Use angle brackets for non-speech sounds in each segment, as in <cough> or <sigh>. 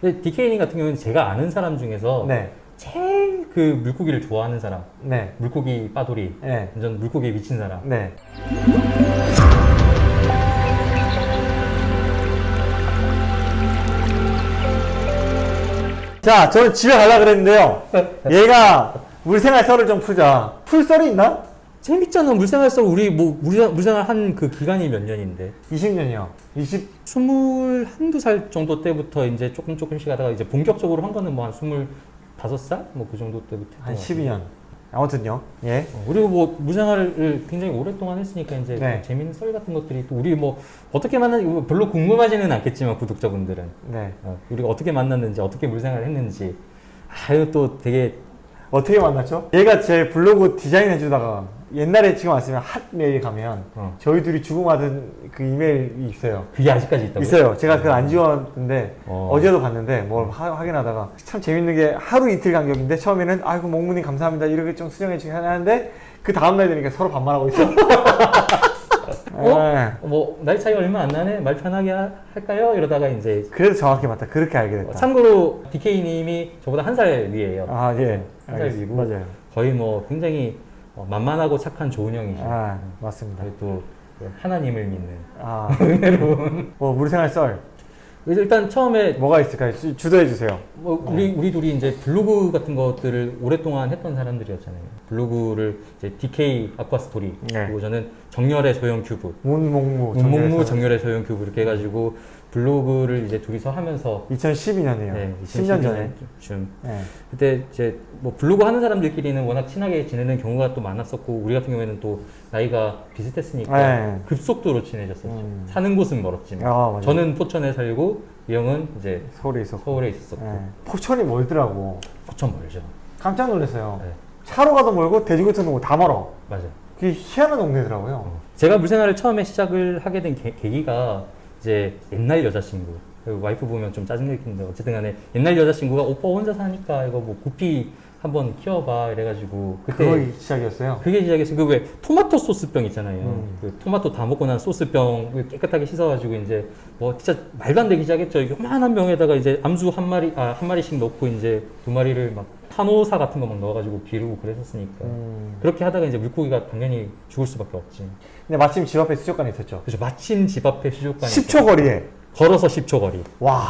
근데 디케이님 같은 경우는 제가 아는 사람 중에서 네. 제일 그 물고기를 좋아하는 사람, 네. 물고기 빠돌이, 네. 완전 물고기에 미친 사람. 네. 자, 저는 집에 가려고 그랬는데요. 얘가 물생활 썰을 좀 풀자. 풀 썰이 있나? 재밌잖아 물생활 썰 우리 뭐 물생활, 한 그 기간이 몇 년인데 20년이요. 20, 스물 한두 살 정도 때부터 이제 조금 조금씩 하다가 이제 본격적으로 한 거는 뭐한 스물 다섯 살뭐 그 정도 때부터 한 했던 것 12년. 아무튼요. 예. 어, 그리고 뭐 물생활을 굉장히 오랫동안 했으니까 이제 네. 재밌는 썰 같은 것들이 또 우리 뭐 어떻게 만났 뭐 별로 궁금하지는 않겠지만 구독자분들은 네. 어, 우리가 어떻게 만났는지 어떻게 물생활을 했는지 아유 또 되게 어떻게 만났죠? 얘가 제 블로그 디자인 해주다가 옛날에 지금 왔으면 핫 메일 가면 어. 저희 둘이 주고받은 그 이메일이 있어요. 그게 아직까지 있다고 있어요. 제가 그걸 안 지웠는데 어. 어. 제도 봤는데 뭘 하- 확인하다가 참 재밌는 게 하루 이틀 간격인데 처음에는 아이고 몽무님 감사합니다 이렇게 좀 수정해 주긴 하는데 그 다음날 되니까 서로 반말하고 있어. 예. <laughs> 뭐 나이 차이 얼마 안 나네 말 편하게 하- 할까요 이러다가 이제 그래서 정확히 맞다. 그렇게 알게 어, 됐다. 참고로 DK님이 저보다 한 살 위에요 아 예. 한살 알겠습니다. 위고 맞아요. 거의 뭐 굉장히 어, 만만하고 착한 좋은 형이죠 아 맞습니다. 그리고 또 하나님을 믿는 아 <laughs> 은혜로운 뭐 물생활 썰 그래서 일단 처음에 뭐가 있을까요? 주, 주도해 주세요. 뭐 우리 우리 둘이 이제 블로그 같은 것들을 오랫동안 했던 사람들이었잖아요. 블로그를 이제 DK 아쿠아 스토리 네. 그리고 저는 정열의 소형 큐브, 문몽무 문목무 정열의 소형 큐브 이렇게 해가지고 블로그를 이제 둘이서 하면서 2012년이에요. 네, 10년 전에. 좀 네. 그때 이제 뭐 블로그 하는 사람들끼리는 워낙 친하게 지내는 경우가 또 많았었고 우리 같은 경우에는 또 나이가 비슷했으니까 네. 급속도로 친해졌었죠. 음. 사는 곳은 멀었지만 아. 저는 포천에 살고 이 형은 이제 서울에 있었고. 서울에 있었었고 네. 포천이 멀더라고. 포천 멀죠. 깜짝 놀랐어요. 네. 차로 가도 멀고 돼지고기도 멀고 다 멀어. 맞아요. 그게 희한한 동네더라고요. 어. 제가 물생활을 처음에 시작을 하게 된 계, 계기가 이제 옛날 여자친구 그 와이프 보면 좀 짜증날 텐데 어쨌든 간에 옛날 여자친구가 오빠 혼자 사니까 이거 뭐 구피 한번 키워봐 이래가지고 그때 그거 시작이었어요. 그게 시작했어요. 그 왜 토마토 소스병 있잖아요. 음. 그 토마토 다 먹고 난 소스병 깨끗하게 씻어가지고 이제 뭐 진짜 말도 안 되기 시작했죠. 요만한 병에다가 이제 암수 한 마리 아 한 마리씩 넣고 이제 두 마리를 막 타노사 같은 거 막 넣어가지고 기르고 그랬었으니까 음. 그렇게 하다가 이제 물고기가 당연히 죽을 수밖에 없지. 근데 마침 집 앞에 수족관이 있었죠. 그래서 마침 집 앞에 수족관이 10초 거리에. 걸어서 10초 거리. 와,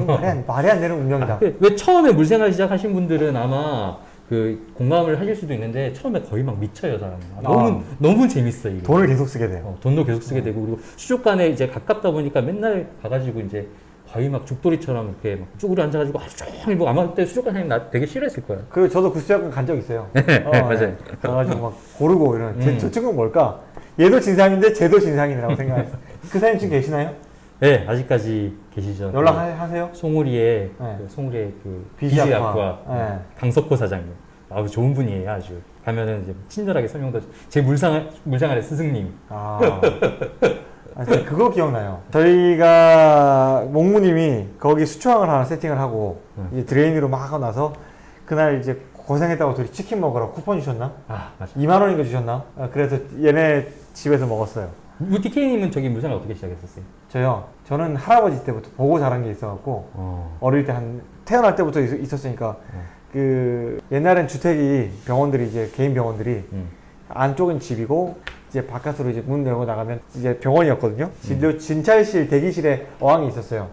이 말이 안, 말이 안 되는 운명이다. 그- 왜 처음에 물생활 시작하신 분들은 아마 그 공감을 하실 수도 있는데 처음에 거의 막 미쳐요 사람. 너무 너무 재밌어 이게. 돈을 계속 쓰게 돼요. 어, 돈도 계속 쓰게 되고 그리고 수족관에 이제 가깝다 보니까 맨날 가가지고 이제 거의 막 죽돌이처럼 이렇게 막 쭈그려 앉아가지고 하루 종일 뭐 아마 그때 수족관 사장님 나 되게 싫어했을 거야. 그리고 저도 그 수족관 간 적 있어요. 어, 맞아요. 네. 가가지고 막 고르고 이런. 제, 음. 저 친구는 뭘까? 얘도 진상인데 쟤도 진상이라고 생각했어요. 그 사장님 지금 계시나요? 네 아직까지 계시죠. 연락하세요? 그 송우리의 네. 그 송우리의 그. 비지아쿠아 네. 강석호 사장님. 아주 좋은 분이에요 아주. 가면은 이제 친절하게 설명도 제 물상 물상알의 스승님. 아. <laughs> 아, 저 그거 기억나요. 저희가 몽무님이 거기 수초항을 하나 세팅을 하고 응. 이제 드레인으로 막 하고 나서 그날 이제 고생했다고 둘이 치킨 먹으러 쿠폰 주셨나? 아 맞아. 2만 원인가 주셨나? 아, 그래서 얘네 집에서 먹었어요. 우 DK님은 저기 물생활 어떻게 시작했었어요? 저요. 저는 할아버지 때부터 보고 자란 게 있어갖고 어. 어릴 때 한 태어날 때부터 있, 었으니까 어. 그 옛날엔 주택이 병원들이 이제 개인 병원들이 음. 안쪽은 집이고 이제 바깥으로 이제 문 열고 나가면 이제 병원이었거든요. 진료 진찰실 대기실에 어항이 있었어요.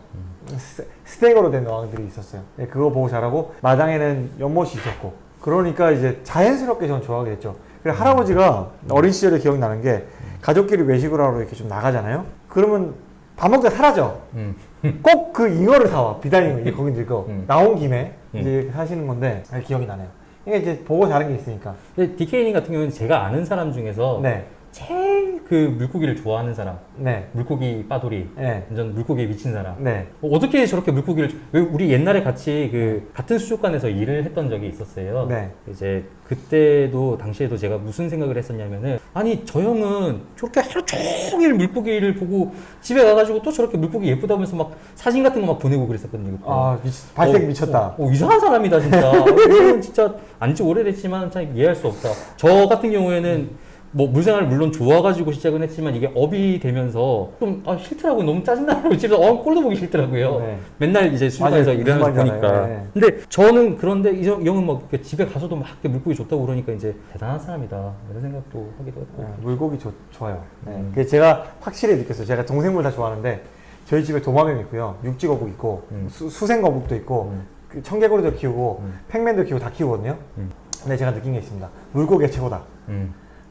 스- 스텐으로 된 어항들이 있었어요. 네, 그거 보고 자라고 마당에는 연못이 있었고 그러니까 이제 자연스럽게 저는 좋아하게 됐죠. 그리고 할아버지가 어린 시절에 기억나는 게 가족끼리 외식을 하러 이렇게 좀 나가잖아요. 그러면 밥 먹다 사라져. 음. 꼭그 잉어를 사와 비단잉어 이제 거기 늙어 음. 나온 김에 음. 이제 하시는 건데 아, 기억이 나네요. 이게 이제 보고 자란 게 있으니까. 근데 디케이님 같은 경우는 제가 아는 사람 중에서 네, 제일 그 물고기를 좋아하는 사람, 네, 물고기 빠돌이, 네, 완전 물고기에 미친 사람. 네. 어, 어떻게 저렇게 물고기를 왜 우리 옛날에 같이 그 같은 수족관에서 일을 했던 적이 있었어요. 네. 이제 그때도 당시에도 제가 무슨 생각을 했었냐면은 아니 저 형은 저렇게 하루 종일 물고기를 보고 집에 가가지고 또 저렇게 물고기 예쁘다 면서 막 사진 같은 거 막 보내고 그랬었거든요. 그때. 아 미, 발색 어, 미쳤다. 어, 어, 이상한 사람이다 진짜. 어, 진짜 안지 오래됐지만 참 이해할 수 없다. 저 같은 경우에는 뭐 물생활 물론 좋아가지고 시작은 했지만 이게 업이 되면서 좀 아, 싫더라고요. 너무 짜증나고 <laughs> 집에서 어 꼴도 보기 싫더라고요. 네. 맨날 이제 맞아요. 일하면서 보니까. 네. 근데 저는 그런데 이 형- 이 형은 막 이렇게 집에 가서도 막 물고기 좋다고 그러니까 이제 대단한 사람이다 이런 생각도 하기도 했고. 네, 물고기 좋, 좋아요. 네. 음. 그게 제가 확실히 느꼈어요. 제가 동생물 다 좋아하는데 저희 집에 도마뱀 있고요, 육지거북 있고 음. 수, 수생거북도 있고 음. 그 청개구리도 키우고 음. 팽맨도 키우고 다 키우거든요. 음. 근데 제가 느낀 게 있습니다. 물고기가 최고다.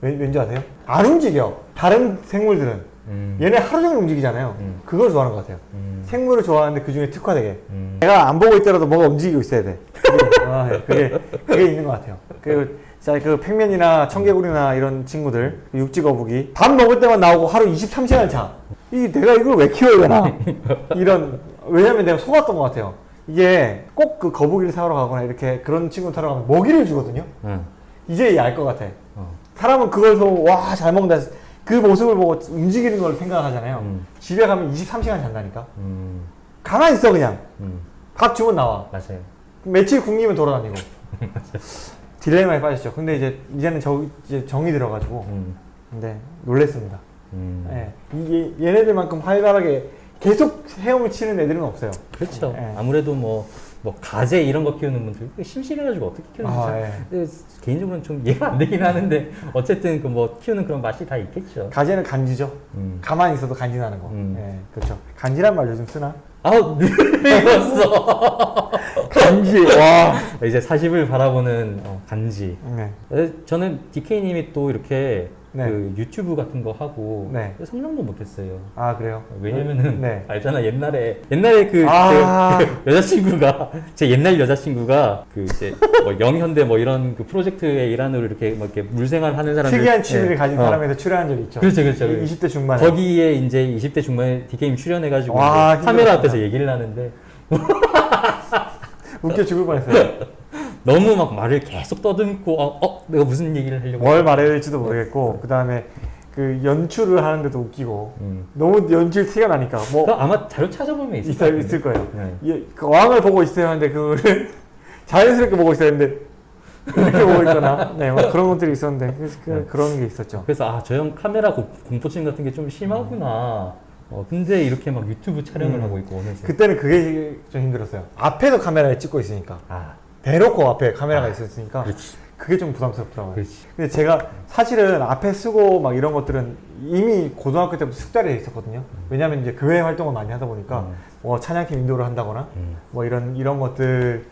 음. 왠, 왠지 아세요? 안 움직여. 다른 생물들은 음. 얘네 하루 종일 움직이잖아요. 음. 그걸 좋아하는 것 같아요. 음. 생물을 좋아하는데 그 중에 특화되게. 음. 내가 안 보고 있더라도 뭐가 움직이고 있어야 돼. 그게, 아, 예. 그게, 그게 있는 것 같아요. 그, 자, 그 팽맨이나 청개구리나 이런 친구들, 그 육지거북이 밥 먹을 때만 나오고 하루 23시간 자. 이 내가 이걸 왜 키워야 되나? <laughs> 이런, 왜냐면 내가 속았던 것 같아요. 이게 꼭 그 거북이를 사러 가거나 이렇게 그런 친구 타러 가면 먹이를 주거든요. 응. 이제 알 것 같아. 어. 사람은 그걸 보고 와, 잘 먹는다. 그 모습을 보고 움직이는 걸 생각하잖아요. 음. 집에 가면 23시간 잔다니까. 음. 가만히 있어, 그냥. 음. 밥 주면 나와. 맞아요. 며칠 굶기면 돌아다니고. <laughs> 딜레마에 빠졌죠. 근데 이제 이제는 저 이제 정이 들어가지고 음. 근데 놀랬습니다. 음. 예. 이게 얘네들만큼 활발하게 계속 헤엄을 치는 애들은 없어요. 그렇죠. 예. 아무래도 뭐, 뭐 가재 이런 거 키우는 분들 심심해가지고 어떻게 키우는지 아, 잘- 예. 개인적으로는 좀 이해가 안 되긴 하는데 어쨌든 그 뭐 키우는 그런 맛이 다 있겠죠. 가재는 간지죠. 음. 가만히 있어도 간지나는 거. 음. 예, 그렇죠. 간지란 말 요즘 쓰나? 아우 늙었어. <laughs> 간지. 와. 이제 40을 바라보는 어, 간지. 네. 에, 저는 DK님이 또 이렇게 네. 그 유튜브 같은 거 하고 네. 상상도 못했어요. 아 그래요? 왜냐면은 네. 알잖아 옛날에 옛날에 그, 아. 제- 그 여자친구가 제 옛날 여자친구가 그 이제 뭐 영현대 뭐 이런 그 프로젝트의 일환으로 이렇게 뭐 이렇게 물생활 하는 사람들 특이한 취미를 네. 가진 어. 사람에서 출연한 적이 있죠. 그렇죠, 그렇죠. 이- 20대 중반에. 거기에 이제 20대 중반에 DK님 출연해가지고 와, 카메라. 앞에서 얘기를 하는데 웃겨 죽을 뻔했어요. <laughs> 너무 막 말을 계속 떠듬고 어, 어 내가 무슨 얘기를 하려고 뭘 말해야 될지도 모르겠고 그 다음에 그 연출을 하는데도 웃기고 음. 너무 연출 티가 나니까 뭐 아마 자료 찾아보면 있을 같은데. 있을 거예요. 네. 예, 그 왕을 보고 있어야 하는데 그거를 <laughs> 자연스럽게 보고 있어야 하는데 이렇게 보고 있거나 네, 뭐 그런 것들이 있었는데 그, 그런 게 있었죠. 그래서 아 저 형 카메라 고- 공포증 같은 게 좀 심하구나. 어, 근데 이렇게 막 유튜브 촬영을 음. 하고 있고 어느새. 그때는 그게 좀 힘들었어요. 앞에도 카메라에 찍고 있으니까 아 대놓고 앞에 카메라가 있었으니까 그렇지. 그게 좀 부담스럽더라고요. 그렇지. 근데 제가 사실은 앞에 쓰고 막 이런 것들은 이미 고등학교 때부터 숙달이 돼 있었거든요. 왜냐하면 이제 교회 활동을 많이 하다 보니까 음. 뭐 찬양팀 인도를 한다거나 음. 뭐 이런 이런 것들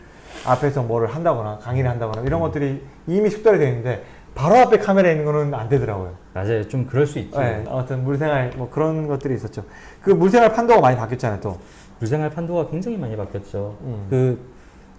앞에서 뭐를 한다거나 강의를 한다거나 이런 것들이 이미 숙달이 되어 있는데 바로 앞에 카메라 있는 거는 안 되더라고요. 맞아요. 좀 그럴 수 있지. 네, 아무튼 물생활 뭐 그런 것들이 있었죠. 그 물생활 판도가 많이 바뀌었잖아요, 또. 물생활 판도가 굉장히 많이 바뀌었죠. 음. 그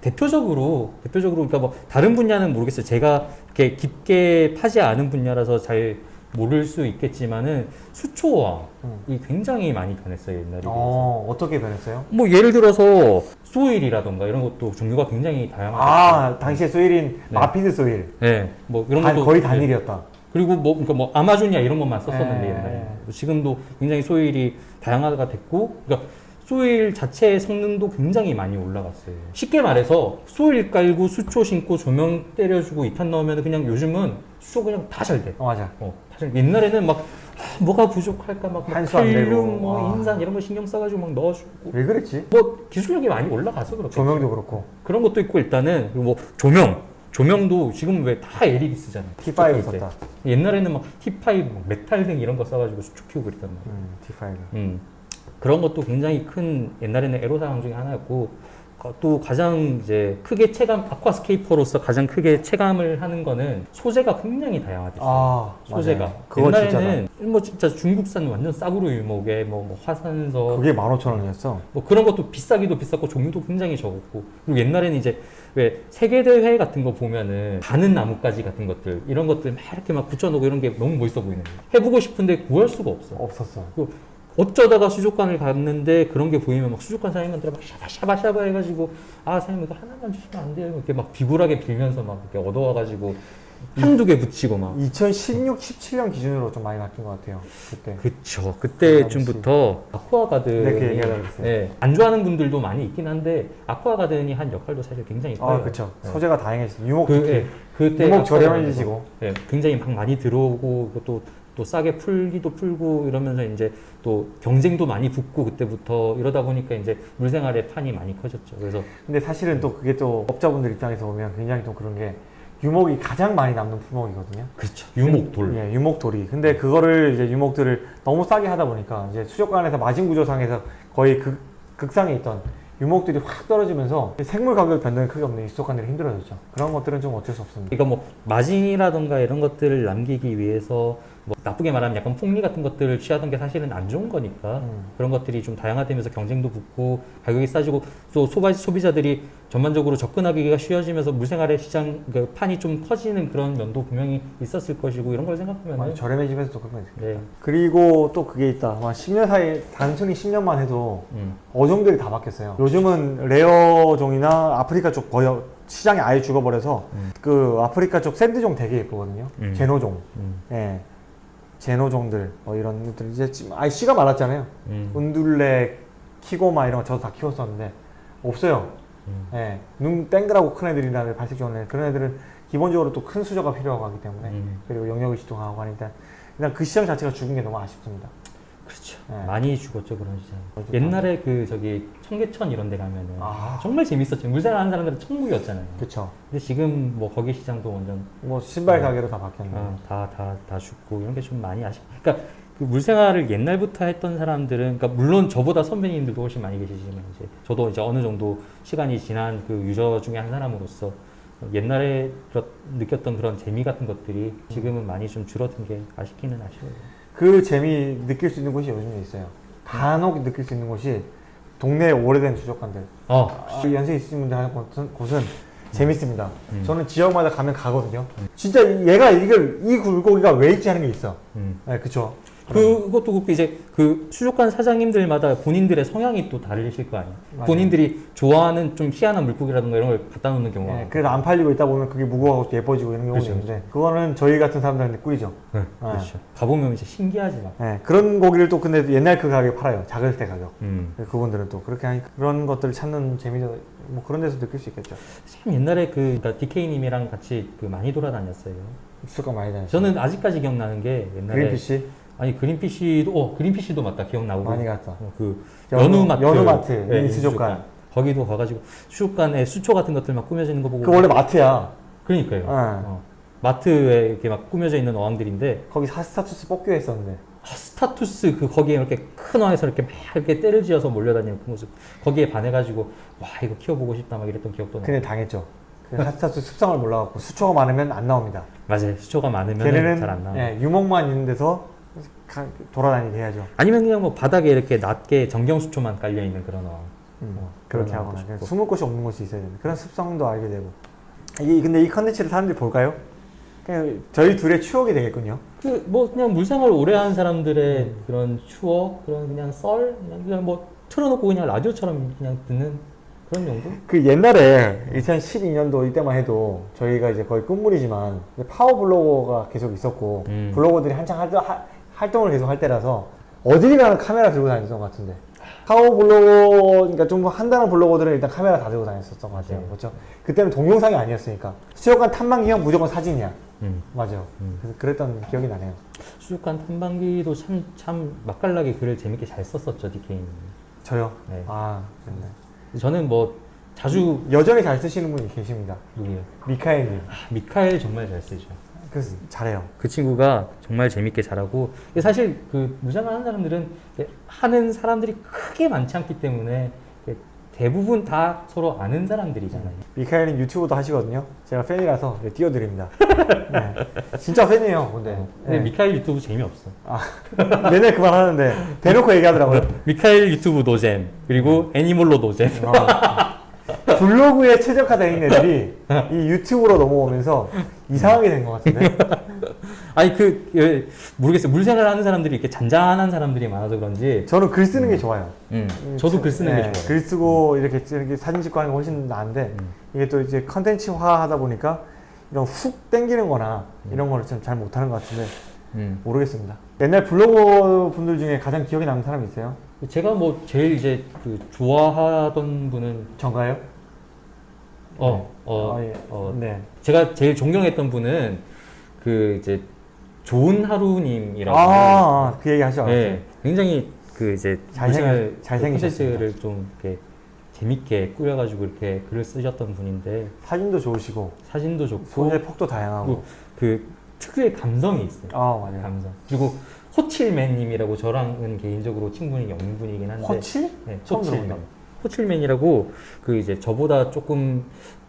대표적으로 대표적으로 그러니까 뭐 다른 분야는 모르겠어요. 제가 이렇게 깊게 파지 않은 분야라서 잘 모를 수 있겠지만은 수초왕이 음. 굉장히 많이 변했어요 옛날에. 비해서. 어, 어떻게 변했어요? 뭐 예를 들어서 소일이라던가 이런 것도 종류가 굉장히 다양하게. 아, 당시에 소일인 네. 마피드 소일. 네, 뭐 이런 단- 것도 거의 네. 단일이었다. 그리고 뭐, 그러니까 뭐 아마존이야 이런 것만 썼었는데 네. 옛날에 지금도 굉장히 소일이 다양화가 됐고, 그러니까 소일 자체의 성능도 굉장히 많이 올라갔어요. 쉽게 말해서 소일 깔고 수초 신고 조명 때려주고 이탄 넣으면 그냥 요즘은 수초 그냥 다 잘 돼. 어, 맞아. 어, 다 잘. 옛날에는 막 아, 뭐가 부족할까 막, 막. 칼륨, 뭐 아. 인산 이런 거 신경 써가지고 막 넣어주고. 왜 그랬지? 뭐 기술력이 많이 올라가서 그렇게 조명도 그렇고. 그런 것도 있고 일단은 뭐 조명 조명도 지금 왜 다 LED 쓰잖아 T5 수초 킬 때. 썼다. 옛날에는 막 T5 막 메탈 등 이런 거 써가지고 수초 키우고 그랬단 말이야 음, T5. 음. 그런 것도 굉장히 큰 옛날에는 애로사항 중에 하나였고 어, 또 가장 이제 크게 체감 aquascaper로서 가장 크게 체감을 하는 거는 소재가 굉장히 다양화됐어요 아, 소재가 옛날에는 뭐 진짜 중국산 완전 싸구려 유목에 뭐, 뭐 화산석 그게 15,000원이었어. 뭐 그런 것도 비싸기도 비쌌고 종류도 굉장히 적었고 그리고 옛날에는 이제 왜 세계 대회 같은 거 보면은 가는 나뭇가지 같은 것들 이런 것들 막 이렇게 막 붙여놓고 이런 게 너무 멋있어 보이는 거예요. 해보고 싶은데 구할 수가 없어. 없었어. 그 어쩌다가 수족관을 갔는데 그런 게 보이면 막 수족관 사장님한테 막 샤바샤바샤바 해가지고 아 사장님 이거 하나만 주시면 안 돼요 이렇게 막 비굴하게 빌면서 막 이렇게 얻어와가지고 한두 개 붙이고 막 2016, 17년 기준으로 좀 많이 바뀐 것 같아요. 그때. 그쵸 그때쯤부터 아쿠아 가든이 네, 그. 네, 안 좋아하는 분들도 많이 있긴 한데 아쿠아 가든이 한 역할도 사실 굉장히 커요 아, 그쵸. 네. 소재가 다양해졌어요. 유목 그. 예, 그때 유목 아쿠아 저렴해지시고. 예, 굉장히 막 많이 들어오고 또, 또 싸게 풀기도 풀고 이러면서 이제 또 경쟁도 많이 붙고 그때부터 이러다 보니까 이제 물생활의 판이 많이 커졌죠. 그래서 근데 사실은 또 그게 또 업자분들 입장에서 보면 굉장히 좀 그런 게 유목이 가장 많이 남는 품목이거든요. 그렇죠. 유목돌. 예, 유목돌이. 근데 그거를 이제 유목들을 너무 싸게 하다 보니까 이제 수족관에서 마진 구조상에서 거의 극, 극상에 있던 유목들이 확 떨어지면서 생물 가격 변동이 크게 없는 이 수족관들이 힘들어졌죠. 그런 것들은 좀 어쩔 수 없습니다. 그러니까 뭐 마진이라던가 이런 것들을 남기기 위해서 뭐 나쁘게 말하면 약간 폭리 같은 것들을 취하던 게 사실은 안 좋은 거니까 음. 그런 것들이 좀 다양화되면서 경쟁도 붙고 가격이 싸지고 또 소바, 소비자들이 전반적으로 접근하기가 쉬워지면서 물생활의 시장 그 판이 좀 커지는 그런 면도 분명히 있었을 것이고 이런 걸 생각하면 저렴해지면서 또 그런 거 있어요. 네. 그리고 또 그게 있다. 아마 10년 사이 단순히 10년만 해도 음. 어종들이 다 바뀌었어요. 요즘은 rare종이나 아프리카 쪽 거의 시장이 아예 죽어버려서 음. 그 아프리카 쪽 sand종 되게 예쁘거든요. 음. Xeno종. 음. 예. Xeno종들 뭐 이런 것들 이제 지금 아예 씨가 말랐잖아요. 음. 운둘레, 키고마 이런 거 저도 다 키웠었는데 없어요. 음. 예. 눈 땡그라고 큰 애들이나 발색 좋은 애 그런 애들은 기본적으로 또 큰 수저가 필요하고 하기 때문에 음. 그리고 영역의식도 강하고 하니까 그냥 그 시장 자체가 죽은 게 너무 아쉽습니다. 그렇죠. 네. 많이 죽었죠 그런 시장. 어쨌든 옛날에 그 저기 청계천 이런 데 가면은 아. 정말 재밌었죠. 물생활 하는 사람들은 천국이었잖아요. 그쵸. 근데 지금 뭐 거기 시장도 완전 뭐 신발 네. 가게로 다 바뀌었네. 아, 다, 다, 다 죽고 이런 게 좀 많이 아쉽. 그러니까 그 물생활을 옛날부터 했던 사람들은, 그러니까 물론 저보다 선배님들도 훨씬 많이 계시지만 이제 저도 이제 어느 정도 시간이 지난 그 유저 중에 한 사람으로서 옛날에 느꼈던 그런 재미 같은 것들이 지금은 많이 좀 줄어든 게 아쉽기는 아쉬워요. 그 재미 느낄 수 있는 곳이 요즘에 있어요. 간혹 느낄 수 있는 곳이 동네 오래된 수족관들. 어, 아, 연세 있으신 분들 하는 곳은, 곳은 재밌습니다. 음. 저는 지역마다 가면 가거든요. 진짜 이- 얘가 이걸 이 굴곡이가 왜 있지 하는 게 있어. 음. 네, 그쵸. 그것도 그렇고 이제 그 수족관 사장님들마다 본인들의 성향이 또 다르실 거 아니에요. 맞아요. 본인들이 좋아하는 좀 희한한 물고기라든가 이런 걸 갖다 놓는 경우가 네, 그래서 안 팔리고 있다 보면 그게 무거워하고 예뻐지고 이런 경우도 그렇죠, 있는데 그거는 저희 같은 사람들한테 꿀이죠. 네, 그렇죠. 가보면 이제 신기하지 막. 네, 그런 고기를 또 근데 옛날 그 가격에 팔아요. 작을 때 가격. 음. 그분들은 또 그렇게 하니까 그런 것들을 찾는 재미도 뭐 그런 데서 느낄 수 있겠죠. 참 옛날에 그 그러니까 DK님이랑 같이 그 많이 돌아다녔어요. 수가 많이 다녔어요. 저는 아직까지 기억나는 게 옛날에 그린피쉬 아니 그린피쉬도 어 그린피쉬도 맞다 기억나고 많이 갔다. 어, 그 연우- 연우 마트 연우마트, 네, 인수족관. 거기도 가가지고 수족관에 수초 같은 것들 막 꾸며져 있는 거 보고 그 원래 마트야. 그러니까요. 네. 어. 마트에 이렇게 막 꾸며져 있는 어항들인데 거기 사스타투스 뽑기로 했었는데. 아, 스타투스 그 거기에 이렇게 큰 어항에서 이렇게 막 이렇게 때를 지어서 몰려다니는 그 모습 거기에 반해가지고 와 이거 키워보고 싶다 막 이랬던 기억도 나. 근데 당했죠. 그 사스타투스 습성을 몰라갖고 수초가 많으면 안 나옵니다. 맞아요. 수초가 많으면 잘 안 나와. 예, 유목만 있는 데서 가- 돌아다니게 해야죠. 아니면 그냥 뭐 바닥에 이렇게 낮게 전경수초만 깔려 있는 그런 어항. 음, 어, 그렇게 하거나. 숨을 곳이 없는 곳이 있어야 되는 그런 습성도 알게 되고 이 근데 이 컨텐츠를 사람들이 볼까요? 그냥 저희 둘의 추억이 되겠군요. 그 뭐 그냥 물생활 오래 한 사람들의 음. 그런 추억, 그런 그냥 썰, 그냥, 그냥 뭐 틀어놓고 그냥 라디오처럼 그냥 듣는 그런 정도? 그 옛날에 2012년도 이때만 해도 저희가 이제 거의 끝물이지만 파워 블로거가 계속 있었고 음. 블로거들이 한창 활동, 하- 활동을 계속 할 때라서 어딜 가나 카메라 들고 다녔던 것 같은데 파워 블로거 그러니까 좀 한다는 블로거들은 일단 카메라 다 들고 다녔었던 것 같아요. 맞아요. 그렇죠? 그때는 동영상이 아니었으니까 수족관 탐방기형 무조건 사진이야. 음. 맞아요. 음. 그래서 그랬던 기억이 나네요. 수족관 탐방기도 참, 참 맛깔나게 글을 재밌게 잘 썼었죠, 디케이님. 저요. 네. 아, 좋네. 저는 뭐 자주 여전히 잘 쓰시는 분이 계십니다. 누구예요? 미카엘님. 아, 미카엘 정말 잘 쓰죠. 그래서 잘해요. 그 친구가 정말 재밌게 잘하고 사실 그 무장을 하는 사람들은 하는 사람들이 크게 많지 않기 때문에 대부분 다 서로 아는 사람들이잖아요. 미카엘님 유튜브도 하시거든요. 제가 팬이라서 네, 띄워드립니다. <laughs> 네. 진짜 팬이에요, 근데. 근데 네. 미카엘 유튜브 재미없어. 아, <laughs> 맨날 그 말 하는데 대놓고 얘기하더라고요. 미카엘 유튜브 노잼 그리고 애니몰로 노잼. 어. 블로그에 최적화된 애들이 이 유튜브로 넘어오면서 이상하게 된 것 같은데. <laughs> 아니 그 예, 모르겠어요. 물생활 하는 사람들이 이렇게 잔잔한 사람들이 많아서 그런지. 저는 글 쓰는 게 좋아요. 음, 저도 글 쓰는 네, 게 좋아요. 글 쓰고 이렇게, 이렇게 사진 찍고 하는 게 훨씬 나은데 음. 이게 또 이제 컨텐츠화 하다 보니까 이런 훅 땡기는 거나 이런 거를 좀 잘 못하는 것 같은데 음. 모르겠습니다. 옛날 블로거 분들 중에 가장 기억에 남는 사람 있어요? 제가 뭐 제일 이제 그 좋아하던 분은 전가요? 어, 어, 아, 예. 어, 네. 제가 제일 존경했던 분은 그 이제 좋은 하루님이라고 아, 아, 그 얘기 하죠. 네, 굉장히 그 이제 잘생기셨습니다. 콘텐츠를 좀 이렇게 재밌게 꾸려가지고 이렇게 글을 쓰셨던 분인데 사진도 좋으시고 사진도 좋고 소재 폭도 다양하고. 그 특유의 감성이 있어요. 아 맞아요. 감성. 그리고 호칠맨님이라고 저랑은 개인적으로 친분이 없는 분이긴 한데 호칠? 네, 호칠맨. 호칠맨이라고 그 이제 저보다 조금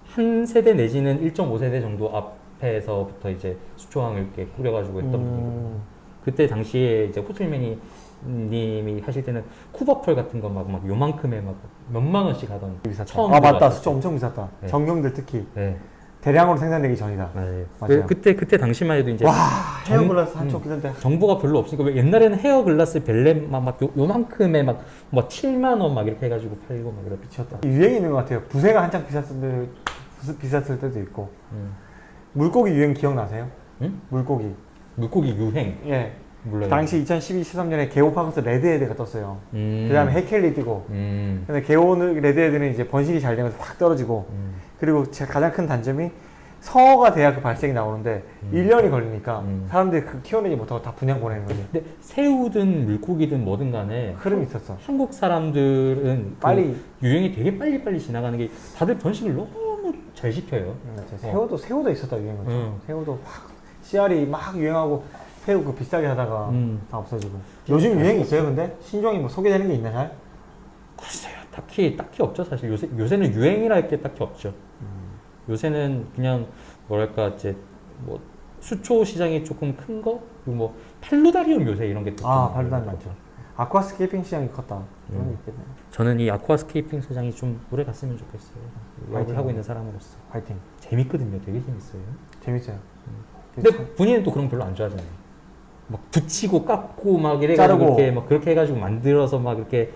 한 세대 내지는 1.5세대 정도 앞에서부터 이제 수초왕을 이렇게 꾸려가지고 했던 분이거든요. 음, 그때 당시에 이제 호출맨이 님이 하실 때는 쿠버펄 같은 거 막 막 요만큼에 막 몇만 원씩 하던 비쌌다. 처음 아 맞다. 수초 엄청 비쌌다. 네. 정경들 특히 네. 대량으로 생산되기 전이다. 맞아요. 맞아요. 그, 그때 그때 당시만 해도 이제 와 정- hair grass 한쪽 음. 기던데 정보가 별로 없으니까 왜 옛날에는 hair grass belem 막, 막 요, 요만큼에 막 뭐 7만 원 막 이렇게 해 가지고 팔고 막 그랬죠. 미쳤다. 유행이 있는 것 같아요. 부세가 한창 비쌌을 때 비쌌을 때도 있고 음. 물고기 유행 기억나세요? 응? 물고기. 물고기 유행 예. 몰라요. 당시 2012, 13년에 Geophagus red head가 떴어요. 음. 그 다음에 heckelii 뜨고. 음. 근데 Geo는 red head는 이제 번식이 잘 되면서 확 떨어지고 음. 그리고 제 가장 큰 단점이 성어가 돼야 그 발색이 나오는데 음. 1년이 걸리니까 음. 사람들이 그 키워내지 못하고 다 분양 보내는 거지. 근데 새우든 물고기든 뭐든 간에 흐름이 있었어. 한국 사람들은 그 빨리 유행이 되게 빨리빨리 지나가는 게 다들 번식을 너무 잘 시켜요. 음, 맞죠. 새우도 새우도 있었다 유행은. 음. 새우도 확 씨알이 막 유행하고 새우 그 비싸게 하다가 음. 다 없어지고. 요즘 유행 있어요 근데 신종이 뭐 소개되는 게 있나요? 잘? 글쎄요. 딱히 딱히 없죠 사실 요새 요새는 유행이랄 게 딱히 없죠. 요새는 그냥 뭐랄까 이제 뭐 수초 시장이 조금 큰 거, 그리고 뭐 팔로다리움 요새 이런 게 또아 있는 많죠. 아쿠아스케이핑 시장이 컸다. 음. 저는 이 아쿠아스케이핑 사장이 좀 오래 갔으면 좋겠어요. 화이팅. 영업을 하고 있는 사람으로서 파이팅. 재밌거든요. 되게 재밌어요. 재밌어요. 근데 본인은 또 그런 거 별로 안 좋아하잖아요. 막 붙이고 깎고 막 이래가지고 자르고. 이렇게 막 그렇게 해가지고 만들어서 막 이렇게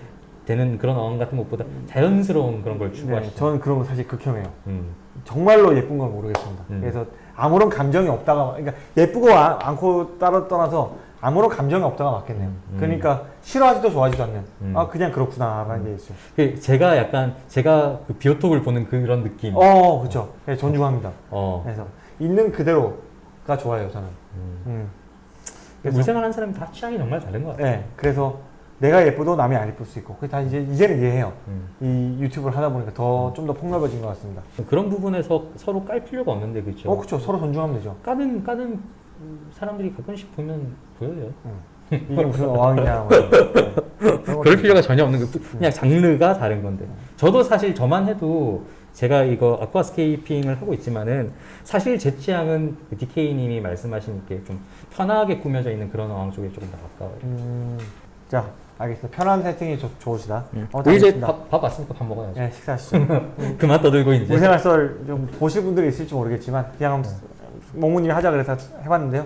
되는 그런 어항 같은 것보다 자연스러운 그런 걸 네, 추구하시죠. 저는 그런 거 사실 극혐해요. 음. 정말로 예쁜 건 모르겠습니다. 음. 그래서 아무런 감정이 없다가 그러니까 예쁘고 아- 않고 따로 떠나서 아무런 감정이 없다가 맞겠네요. 음, 음. 그러니까 싫어하지도 좋아하지도 않는 음. 아 그냥 그렇구나라는 게 있어요. 그 제가 약간 제가 그 비오톱을 보는 그런 느낌. 어 그렇죠. 네, 존중합니다. 어. 그래서 있는 그대로가 좋아요 저는. 음. 음. 그래서- 물생활 하는 사람이 다 취향이 정말 다른 것 같아요. 네, 그래서 내가 예뻐도 남이 안 예쁠 수 있고 그게 다 이제 이제는 이해해요. 음. 이 유튜브를 하다 보니까 더 좀더 폭넓어진 것 같습니다. 그런 부분에서 서로 깔 필요가 없는데 그렇죠. 어 그렇죠. 서로 존중하면 되죠. 까는 까는 사람들이 가끔씩 보면 보여요. <laughs> 이게 무슨 어항이냐. 뭐. 네. 그럴 필요가 전혀 없는 거 그냥 장르가 다른 건데 저도 사실 저만 해도 제가 이거 아쿠아스케이핑을 하고 있지만은 사실 제 취향은 그 DK님이 말씀하신 이렇게 좀 편하게 꾸며져 있는 그런 어항 쪽에 조금 더 가까워요. 음, 자, 알겠습니다. 편한 세팅이 좋, 좋으시다. 어, 우리 이제 알겠습니다. 밥, 밥 왔으니까 밥 먹어야죠. 네, 식사하시죠. <laughs> 그만 떠들고 이제. 물생활 썰좀 보실 분들이 있을지 모르겠지만 그냥 네. 몽무님이 하자 그래서 해봤는데요.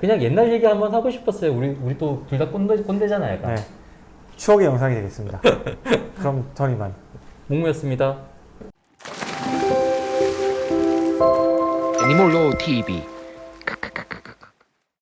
그냥 옛날 얘기 한번 하고 싶었어요. 우리 우리 또 둘 다 꼰대 꼰대잖아요. 약간. 네, 추억의 영상이 되겠습니다. <laughs> 그럼 전 이만. 목무였습니다. Animal Law TV